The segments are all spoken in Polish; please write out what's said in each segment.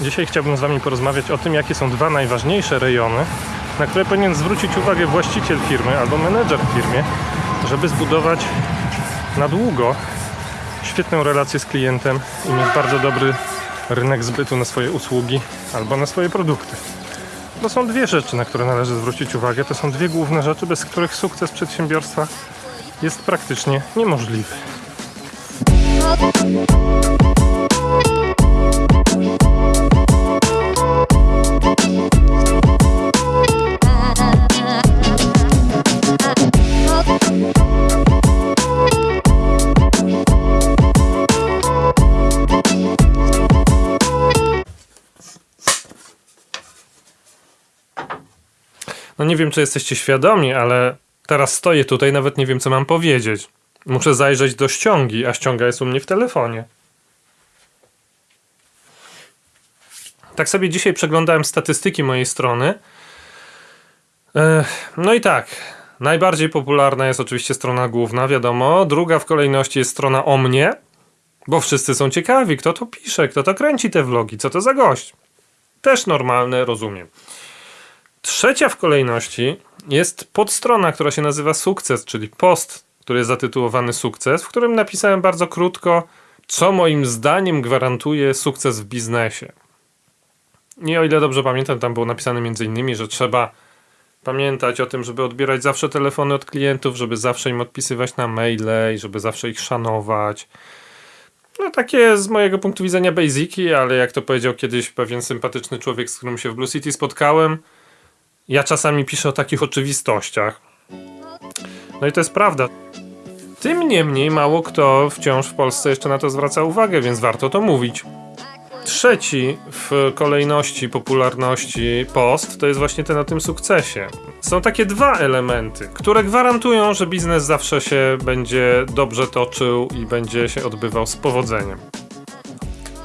Dzisiaj chciałbym z Wami porozmawiać o tym, jakie są dwa najważniejsze rejony, na które powinien zwrócić uwagę właściciel firmy albo menedżer w firmie, żeby zbudować na długo świetną relację z klientem i mieć bardzo dobry rynek zbytu na swoje usługi albo na swoje produkty. To są dwie rzeczy, na które należy zwrócić uwagę. To są dwie główne rzeczy, bez których sukces przedsiębiorstwa jest praktycznie niemożliwy. No nie wiem, czy jesteście świadomi, ale teraz stoję tutaj, nawet nie wiem, co mam powiedzieć. Muszę zajrzeć do ściągi, a ściąga jest u mnie w telefonie. Tak sobie dzisiaj przeglądałem statystyki mojej strony. No i tak, najbardziej popularna jest oczywiście strona główna, wiadomo. Druga w kolejności jest strona o mnie, bo wszyscy są ciekawi, kto to pisze, kto to kręci te vlogi, co to za gość. Też normalne, rozumiem. Trzecia w kolejności jest podstrona, która się nazywa Sukces, czyli post, który jest zatytułowany Sukces, w którym napisałem bardzo krótko, co moim zdaniem gwarantuje sukces w biznesie. I o ile dobrze pamiętam, tam było napisane między innymi, że trzeba pamiętać o tym, żeby odbierać zawsze telefony od klientów, żeby zawsze im odpisywać na maile i żeby zawsze ich szanować. No takie z mojego punktu widzenia basiki, ale jak to powiedział kiedyś pewien sympatyczny człowiek, z którym się w Blue City spotkałem, ja czasami piszę o takich oczywistościach. No i to jest prawda. Tym niemniej mało kto wciąż w Polsce jeszcze na to zwraca uwagę, więc warto to mówić. Trzeci w kolejności popularności post to jest właśnie ten o tym sukcesie. Są takie dwa elementy, które gwarantują, że biznes zawsze się będzie dobrze toczył i będzie się odbywał z powodzeniem.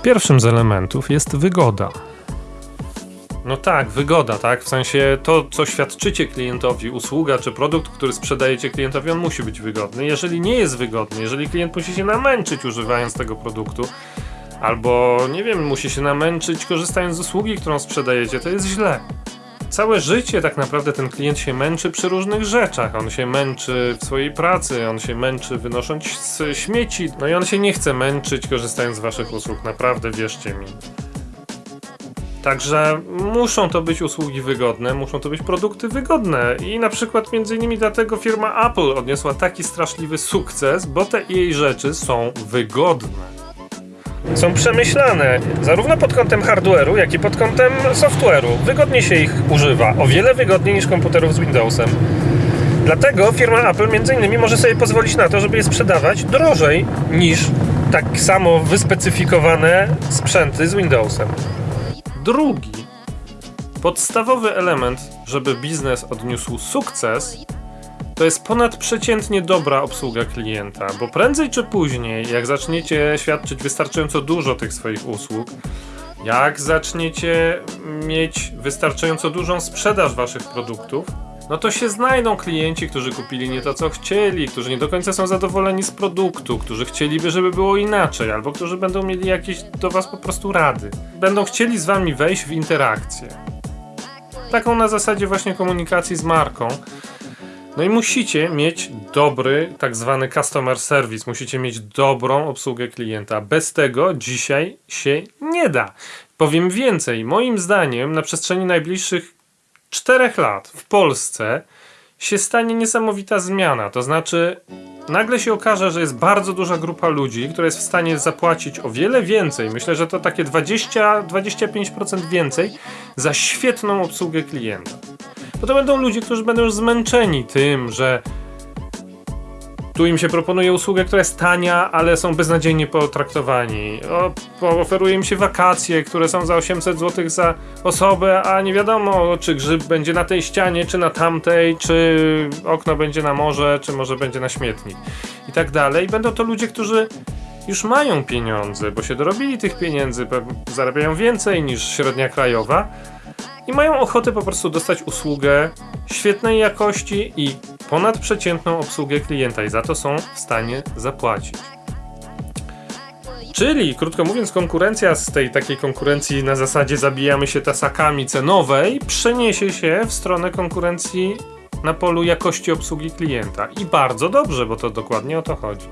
Pierwszym z elementów jest wygoda. No tak, wygoda, tak? W sensie to, co świadczycie klientowi, usługa czy produkt, który sprzedajecie klientowi, on musi być wygodny. Jeżeli nie jest wygodny, jeżeli klient musi się namęczyć używając tego produktu, albo nie wiem, musi się namęczyć korzystając z usługi, którą sprzedajecie, to jest źle. Całe życie tak naprawdę ten klient się męczy przy różnych rzeczach. On się męczy w swojej pracy, on się męczy wynosząc śmieci, no i on się nie chce męczyć korzystając z waszych usług, naprawdę wierzcie mi. Także muszą to być usługi wygodne, muszą to być produkty wygodne i na przykład między innymi dlatego firma Apple odniosła taki straszliwy sukces, bo te jej rzeczy są wygodne. Są przemyślane zarówno pod kątem hardware'u, jak i pod kątem software'u. Wygodnie się ich używa, o wiele wygodniej niż komputerów z Windowsem. Dlatego firma Apple między innymi może sobie pozwolić na to, żeby je sprzedawać drożej niż tak samo wyspecyfikowane sprzęty z Windowsem. Drugi, podstawowy element, żeby biznes odniósł sukces, to jest ponadprzeciętnie dobra obsługa klienta, bo prędzej czy później, jak zaczniecie świadczyć wystarczająco dużo tych swoich usług, jak zaczniecie mieć wystarczająco dużą sprzedaż waszych produktów, no to się znajdą klienci, którzy kupili nie to, co chcieli, którzy nie do końca są zadowoleni z produktu, którzy chcieliby, żeby było inaczej, albo którzy będą mieli jakieś do was po prostu rady. Będą chcieli z wami wejść w interakcję. Taką na zasadzie właśnie komunikacji z marką. No i musicie mieć dobry, tak zwany customer service, musicie mieć dobrą obsługę klienta. Bez tego dzisiaj się nie da. Powiem więcej, moim zdaniem na przestrzeni najbliższych czterech lat w Polsce się stanie niesamowita zmiana. To znaczy, nagle się okaże, że jest bardzo duża grupa ludzi, która jest w stanie zapłacić o wiele więcej. Myślę, że to takie 20-25% więcej za świetną obsługę klienta. Bo to będą ludzie, którzy będą już zmęczeni tym, że tu im się proponuje usługę, która jest tania, ale są beznadziejnie potraktowani. O, oferuje im się wakacje, które są za 800 zł za osobę, a nie wiadomo, czy grzyb będzie na tej ścianie, czy na tamtej, czy okno będzie na morze, czy może będzie na śmietnik i tak dalej. Będą to ludzie, którzy już mają pieniądze, bo się dorobili tych pieniędzy, zarabiają więcej niż średnia krajowa i mają ochotę po prostu dostać usługę świetnej jakości i ponadprzeciętną obsługę klienta i za to są w stanie zapłacić. Czyli, krótko mówiąc, konkurencja z tej takiej konkurencji na zasadzie zabijamy się tasakami cenowej przeniesie się w stronę konkurencji na polu jakości obsługi klienta. I bardzo dobrze, bo to dokładnie o to chodzi.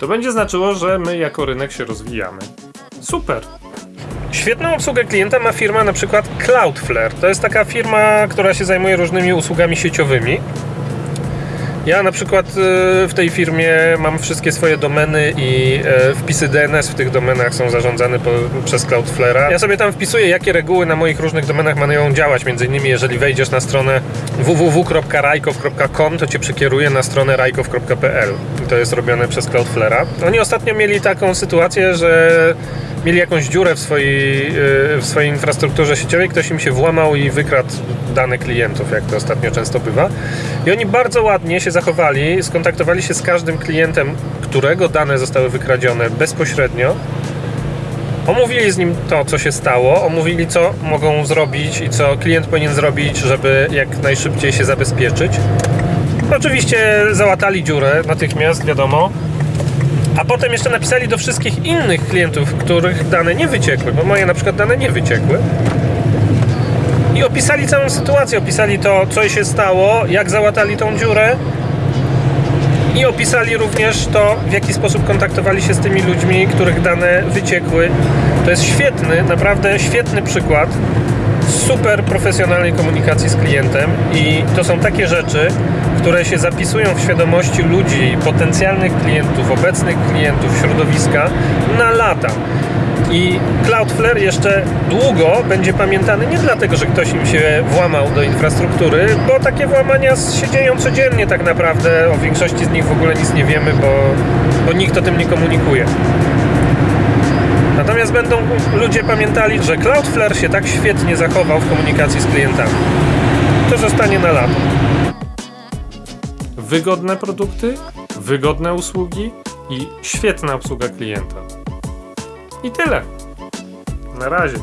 To będzie znaczyło, że my jako rynek się rozwijamy. Super! Świetną obsługę klienta ma firma na przykład Cloudflare. To jest taka firma, która się zajmuje różnymi usługami sieciowymi. Ja na przykład y, w tej firmie mam wszystkie swoje domeny i e, wpisy DNS w tych domenach są zarządzane przez Cloudflare'a. Ja sobie tam wpisuję, jakie reguły na moich różnych domenach mają działać. Między innymi, jeżeli wejdziesz na stronę www.rajkow.com, to cię przekieruje na stronę rajkow.pl. To jest robione przez Cloudflare'a. Oni ostatnio mieli taką sytuację, że mieli jakąś dziurę w swojej, y, w swojej infrastrukturze sieciowej, ktoś im się włamał i wykradł dane klientów, jak to ostatnio często bywa. I oni bardzo ładnie się zachowali, skontaktowali się z każdym klientem, którego dane zostały wykradzione bezpośrednio. Omówili z nim to, co się stało, omówili, co mogą zrobić i co klient powinien zrobić, żeby jak najszybciej się zabezpieczyć. Oczywiście załatali dziurę natychmiast, wiadomo. A potem jeszcze napisali do wszystkich innych klientów, których dane nie wyciekły, bo moje na przykład dane nie wyciekły. I opisali całą sytuację, opisali to, co się stało, jak załatali tą dziurę. I opisali również to, w jaki sposób kontaktowali się z tymi ludźmi, których dane wyciekły. To jest świetny, naprawdę świetny przykład super profesjonalnej komunikacji z klientem i to są takie rzeczy, które się zapisują w świadomości ludzi, potencjalnych klientów, obecnych klientów, środowiska na lata. I Cloudflare jeszcze długo będzie pamiętany nie dlatego, że ktoś im się włamał do infrastruktury, bo takie włamania się dzieją codziennie tak naprawdę. O większości z nich w ogóle nic nie wiemy, bo, bo nikt o tym nie komunikuje. Natomiast będą ludzie pamiętali, że Cloudflare się tak świetnie zachował w komunikacji z klientami. To zostanie na lato. Wygodne produkty, wygodne usługi i świetna obsługa klienta. I tyle. Na razie.